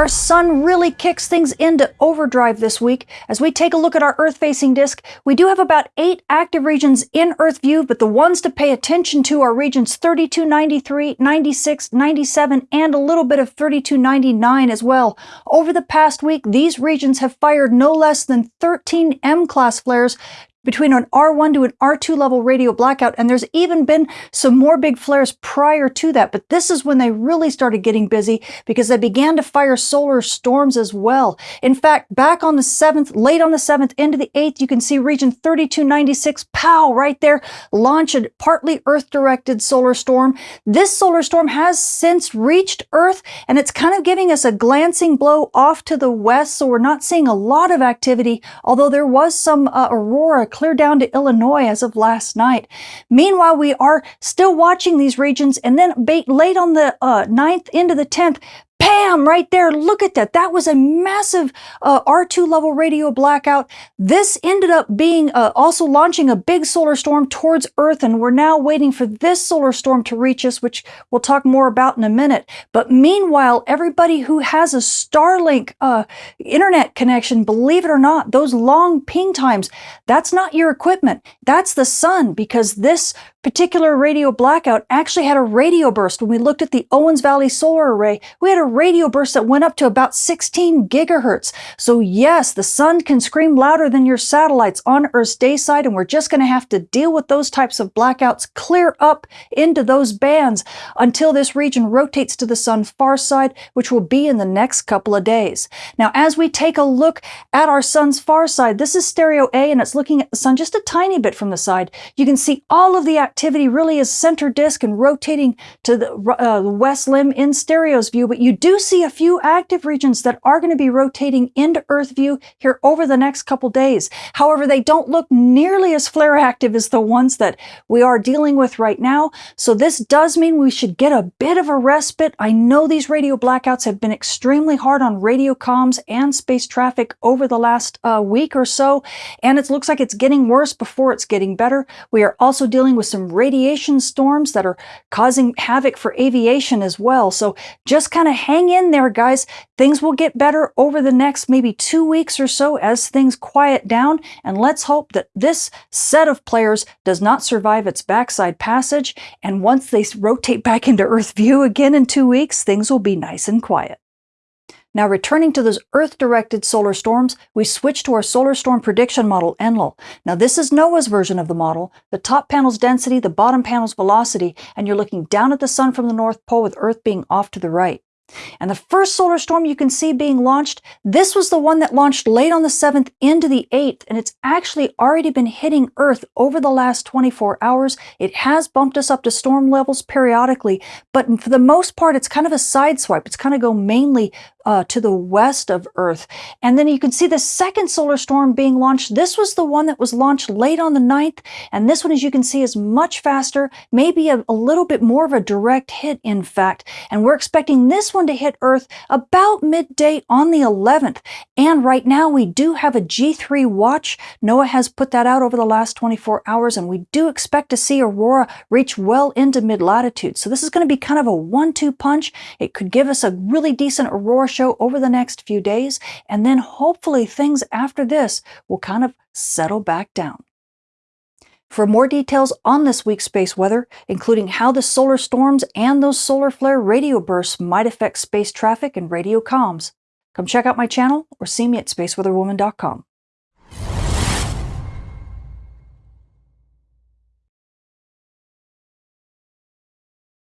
Our sun really kicks things into overdrive this week. As we take a look at our Earth-facing disk, we do have about eight active regions in Earth view, but the ones to pay attention to are regions 3293, 96, 97, and a little bit of 3299 as well. Over the past week, these regions have fired no less than 13 M-class flares between an R1 to an R2 level radio blackout, and there's even been some more big flares prior to that, but this is when they really started getting busy because they began to fire solar storms as well. In fact, back on the 7th, late on the 7th, into the 8th, you can see region 3296, pow, right there, launch a partly Earth-directed solar storm. This solar storm has since reached Earth, and it's kind of giving us a glancing blow off to the west, so we're not seeing a lot of activity, although there was some uh, aurora clear down to Illinois as of last night. Meanwhile, we are still watching these regions and then late on the uh, 9th into the 10th, Bam! Right there. Look at that. That was a massive uh, R2 level radio blackout. This ended up being uh, also launching a big solar storm towards Earth, and we're now waiting for this solar storm to reach us, which we'll talk more about in a minute. But meanwhile, everybody who has a Starlink uh, internet connection, believe it or not, those long ping times, that's not your equipment. That's the sun, because this particular radio blackout actually had a radio burst. When we looked at the Owens Valley Solar Array, we had a radio bursts that went up to about 16 gigahertz. So yes, the sun can scream louder than your satellites on Earth's day side, and we're just going to have to deal with those types of blackouts clear up into those bands until this region rotates to the sun's far side, which will be in the next couple of days. Now, as we take a look at our sun's far side, this is stereo A, and it's looking at the sun just a tiny bit from the side. You can see all of the activity really is center disk and rotating to the, uh, the west limb in stereo's view, but you do see a few active regions that are going to be rotating into Earth view here over the next couple days. However, they don't look nearly as flare active as the ones that we are dealing with right now. So this does mean we should get a bit of a respite. I know these radio blackouts have been extremely hard on radio comms and space traffic over the last uh, week or so, and it looks like it's getting worse before it's getting better. We are also dealing with some radiation storms that are causing havoc for aviation as well. So just kind of hang in there, guys. Things will get better over the next maybe two weeks or so as things quiet down. And let's hope that this set of players does not survive its backside passage. And once they rotate back into Earth view again in two weeks, things will be nice and quiet. Now returning to those Earth-directed solar storms, we switch to our solar storm prediction model, Enlil. Now this is NOAA's version of the model, the top panel's density, the bottom panel's velocity, and you're looking down at the sun from the North Pole with Earth being off to the right. And the first solar storm you can see being launched, this was the one that launched late on the 7th into the 8th, and it's actually already been hitting Earth over the last 24 hours. It has bumped us up to storm levels periodically, but for the most part, it's kind of a side swipe. It's kind of go mainly uh, to the west of Earth. And then you can see the second solar storm being launched. This was the one that was launched late on the 9th, and this one, as you can see, is much faster, maybe a, a little bit more of a direct hit, in fact. And we're expecting this one to hit Earth about midday on the 11th. And right now we do have a G3 watch. NOAA has put that out over the last 24 hours, and we do expect to see aurora reach well into mid-latitude. So this is going to be kind of a one-two punch. It could give us a really decent aurora show over the next few days, and then hopefully things after this will kind of settle back down. For more details on this week's space weather, including how the solar storms and those solar flare radio bursts might affect space traffic and radio comms, come check out my channel or see me at spaceweatherwoman.com.